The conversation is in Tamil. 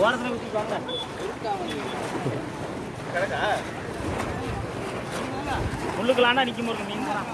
ஓரத்தில் ஊற்றி வாங்க முள்ளுக்கலான்னா நிற்கும் போது மீன் தான்.